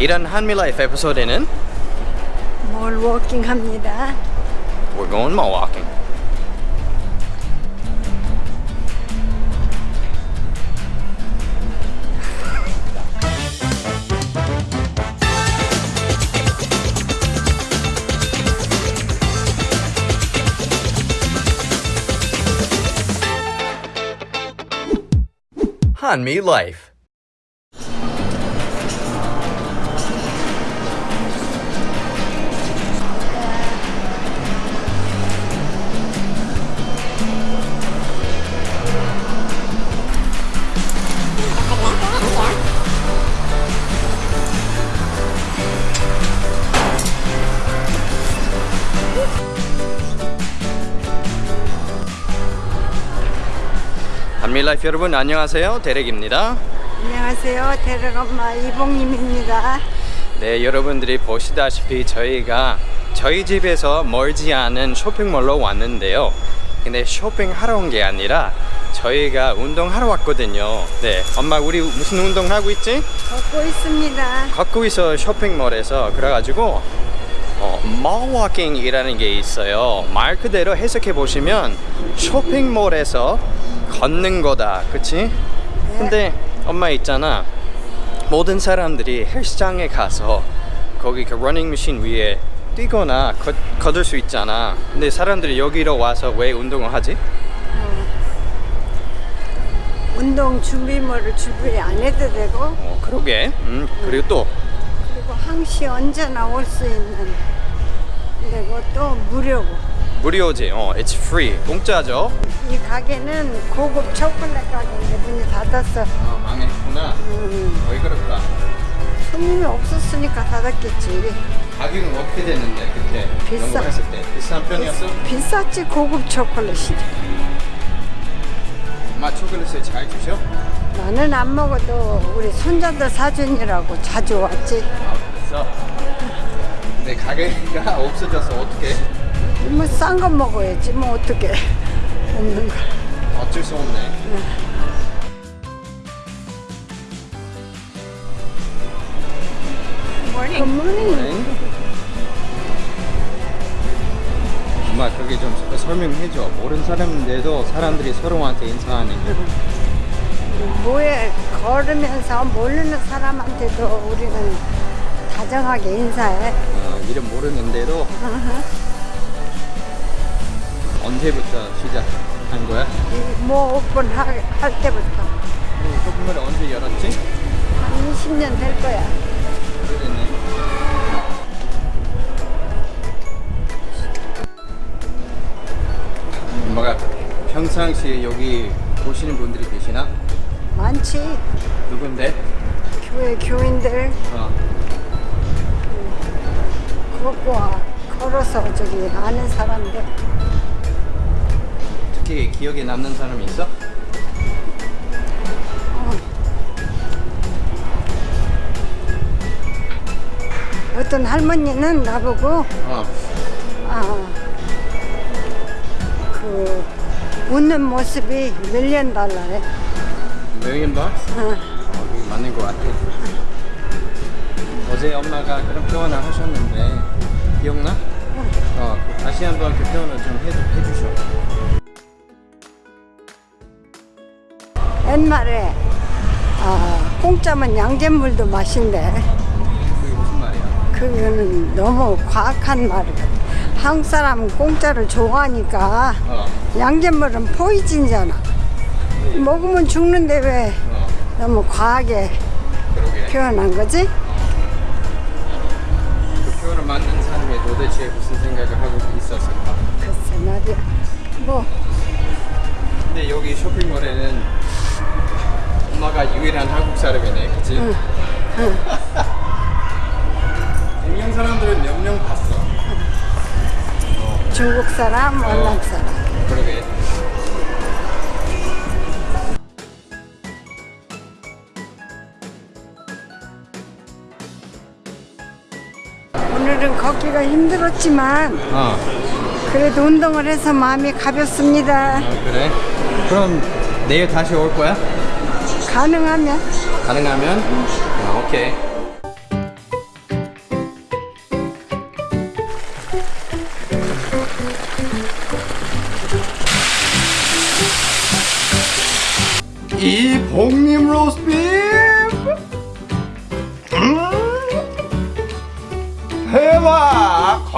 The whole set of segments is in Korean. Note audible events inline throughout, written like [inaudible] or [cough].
이런 한미라이프 에피소드는 뭘 워킹 합니다. We're going mall walking. 한미 라이프 한미 라이프 여러분 안녕하세요 대렉입니다. 안녕하세요. 대렉엄마 이봉님입니다. 네, 여러분들이 보시다시피 저희가 저희 집에서 멀지 않은 쇼핑몰로 왔는데요. 근데 쇼핑하러 온 게 아니라 저희가 운동하러 왔거든요. 네, 엄마 우리 무슨 운동 하고 있지? 걷고 있습니다. 걷고 있어 쇼핑몰에서 그래가지고 어, mall walking이라는 게 있어요. 말 그대로 해석해 보시면 쇼핑몰에서 걷는 거다, 그치? 근데 엄마 있잖아. 모든 사람들이 헬스장에 가서 거기 그 러닝머신 위에 뛰거나 걷, 걷을 수 있잖아. 근데 사람들이 여기로 와서 왜 운동을 하지? 운동 준비물을 준비 안 해도 되고 어, 그러게. 음, 그리고 또 그리고 항시 언제나 올 수 있는 그리고 또 무료고 무료지. 어, it's free. 공짜죠. 이 가게는 고급 초콜릿 가게인데 문이 닫았어. 아, 망했구나. 음, 왜 그럴까? 손님이 없었으니까 닫았겠지. 가격은 어떻게 됐는데 그때 비싸. 연구했을 때 비싼 편이었어? 비 쌌지 고급 초콜릿이. 엄마 초콜릿을 잘 주셔? 나는 안 먹어도 우리 손자들 사준이라고 자주 왔지. 아 그랬어? 근데 가게가 [laughs] 없어져서 어떻게? 뭐싼 거 먹어야지 뭐 어떻게 [laughs] 없는 거. 어쩔 수 없네. Good morning. 엄마 그게 좀 설명해줘. 모르는 사람인데도 사람들이 서로한테 인사하는 거. 뭐에 걸으면서 모르는 사람한테도 우리는 다정하게 인사해. 어, 이름 모르는데도 [laughs] 언제부터 시작한 거야? 이뭐 오픈 할, 할 때부터 어, 쇼핑몰을 언제 열었지? 한 20년 될 거야. 오래됐네. 엄마가 평상시에 여기 보시는 분들이 계시나? 많지. 누군데? 교회 교인들 어. 걷고 와. 걸어서 저기 아는 사람들. 특히 기억에 남는 사람이 있어? 어떤 할머니는 나보고 어. 아, 그 웃는 모습이 밀리언 달러래. million bucks? 어. 어, 맞는 것 같아. 어제 엄마가 그런 표현을 하셨는데 기억나? 어, 그 다시 한번 그 표현을 좀 해주, 해주셔. 옛말에 아, 공짜면 양잿물도 마신대. 그게 무슨 말이야? 그거는 너무 과학한 말이거든. 한국 사람은 공짜를 좋아하니까 어, 양잿물은 포이즌이잖아. 먹으면 죽는데 왜 어, 너무 과하게 그러게. 표현한 거지? 사람이 도대체 무슨 생각을 하고 있었을까? 글쎄 말이야. 뭐 근데 여기 쇼핑몰에는 엄마가 유일한 한국 사람이네, 그치? 응, 분명 [laughs] 사람들은 몇 명 봤어. 중국 사람, 월남 사람. 그러게. 오늘은 걷기가 힘들었지만 어. 그래도 운동을 해서 마음이 가볍습니다 어, 그래? 그럼 내일 다시 올 거야? 가능하면 가능하면? 응. 어, 오케이 이 복림 로스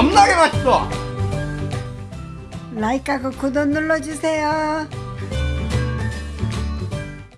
겁나게 맛있어 라이크하고 구독 눌러주세요.